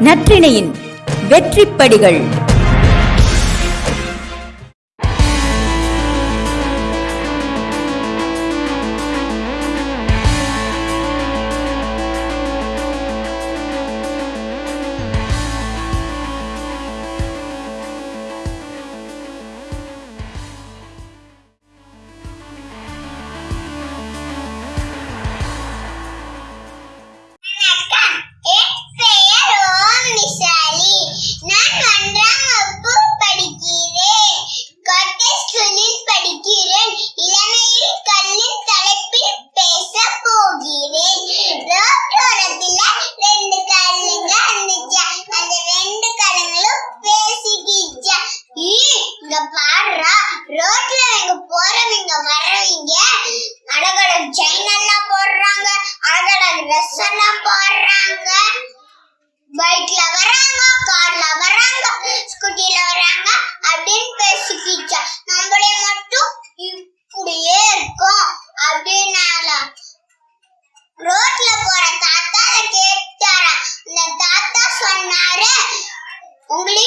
நற்றிணையின் வெற்றிப்படிகள்.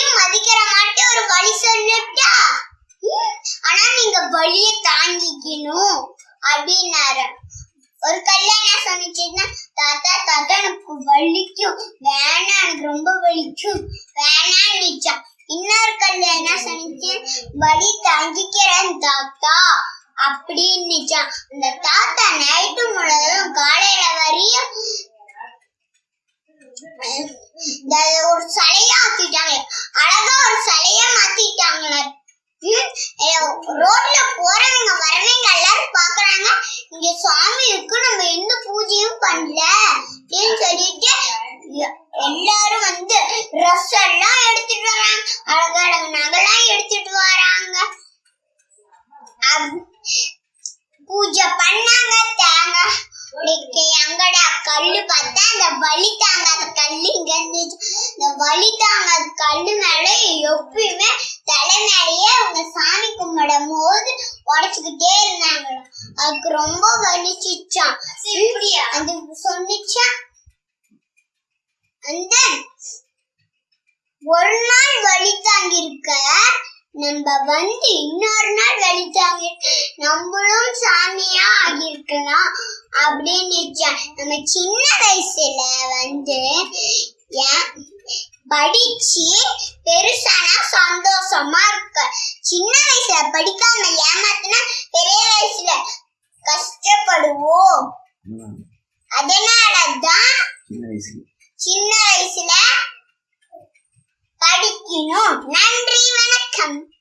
உங்களையும் மதிக்கிற மாட்டே ஒரு வழி சொல்லட்டா? ஆனா நீங்க வழிய தாங்கிக்கணும் அப்படின்னாரு. ஒரு கல்யாணம் சொன்னிச்சுன்னா தாத்தா தாத்தா எனக்கு வலிக்கும். வேணாம் எனக்கு ரொம்ப வலிக்கும். வேணாம் நிச்சா. இன்னொரு கல்யாணம் சொன்னிச்சு வலி தாங்கிக்கிறேன் தாத்தா. அப்படின்னு அந்த தாத்தா நைட்டு முழுவதும் காலையில வரையும் ஒரு சிலையா ஆக்கிட்டாங்க. அழகா ஒரு சிலையா மாத்திட்டாங்க. ரோட்ல போறவங்க வரவங்க எல்லாரும் பாக்குறாங்க. இங்க சாமி இருக்கு நம்ம எந்த பூஜையும் பண்ணல அப்படின்னு சொல்லிட்டு எல்லாரும் வந்து ட்ரெஸ் எல்லாம் எடுத்துட்டு வராங்க. அழகழகு நகைலாம் எடுத்துட்டு வராங்க. பூஜை பண்ணாங்க தேங்காய் இன்னைக்கு எங்கடா கல்லு பார்த்தா அந்த வலி தாங்காத கல்லு இங்க இருந்துச்சு. இந்த வலி தாங்காத கல்லு மேல எப்பயுமே தலை மேலேயே அவங்க சாமி கும்பிடும் போது உடச்சுக்கிட்டே இருந்தாங்க அதுக்கு ரொம்ப வலிச்சிச்சான் அது சொன்னிச்சா? அந்த ஒரு நாள் வழி தாங்கி இருக்க நம்ம வந்து இன்னொரு நாள் வழி தாங்கி நம்மளும் சாமியா ஆகியிருக்கலாம் அப்படின்னு நினைச்சேன். நம்ம சின்ன வயசுல வந்து படிச்சு பெருசானா சந்தோஷமா இருக்க சின்ன வயசுல படிக்காம ஏமாத்தினா பெரிய வயசுல கஷ்டப்படுவோம். அதனாலதான் சின்ன வயசுல. சின்ன வயசுல படிக்கணும். நன்றி. Welcome.